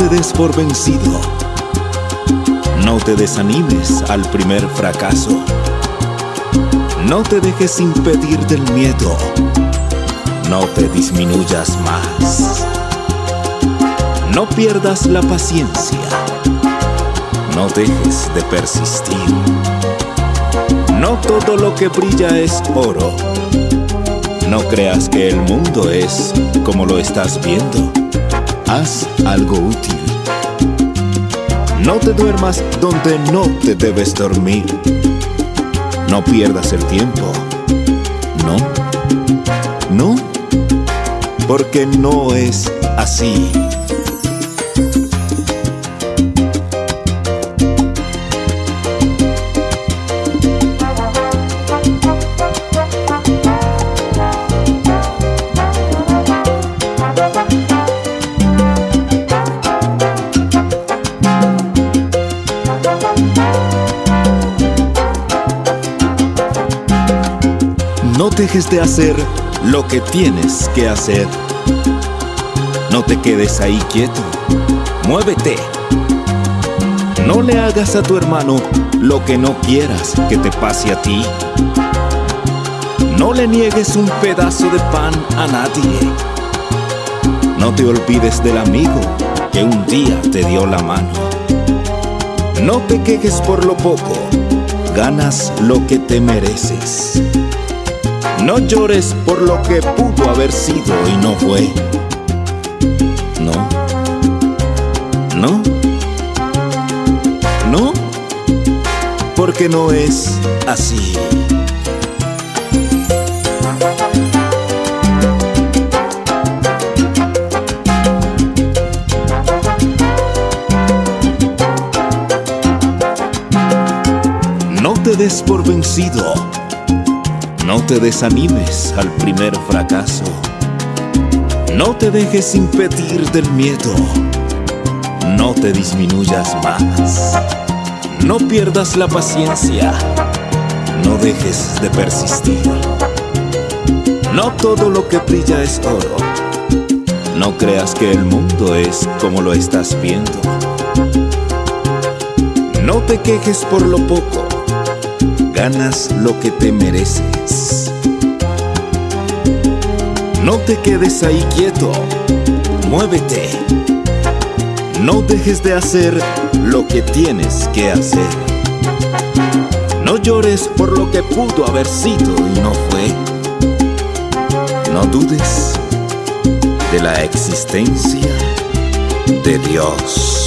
te des por vencido. No te desanimes al primer fracaso. No te dejes impedir del miedo. No te disminuyas más. No pierdas la paciencia. No dejes de persistir. No todo lo que brilla es oro. No creas que el mundo es como lo estás viendo. Haz algo útil. No te duermas donde no te debes dormir. No pierdas el tiempo. No. No. Porque no es así. Dejes de hacer lo que tienes que hacer. No te quedes ahí quieto. Muévete. No le hagas a tu hermano lo que no quieras que te pase a ti. No le niegues un pedazo de pan a nadie. No te olvides del amigo que un día te dio la mano. No te quejes por lo poco, ganas lo que te mereces. No llores por lo que pudo haber sido y no fue. No. No. No. Porque no es así. No te des por vencido. No te desanimes al primer fracaso. No te dejes impedir del miedo. No te disminuyas más. No pierdas la paciencia. No dejes de persistir. No todo lo que brilla es oro. No creas que el mundo es como lo estás viendo. No te quejes por lo poco ganas lo que te mereces. No te quedes ahí quieto, muévete. No dejes de hacer lo que tienes que hacer. No llores por lo que pudo haber sido y no fue. No dudes de la existencia de Dios.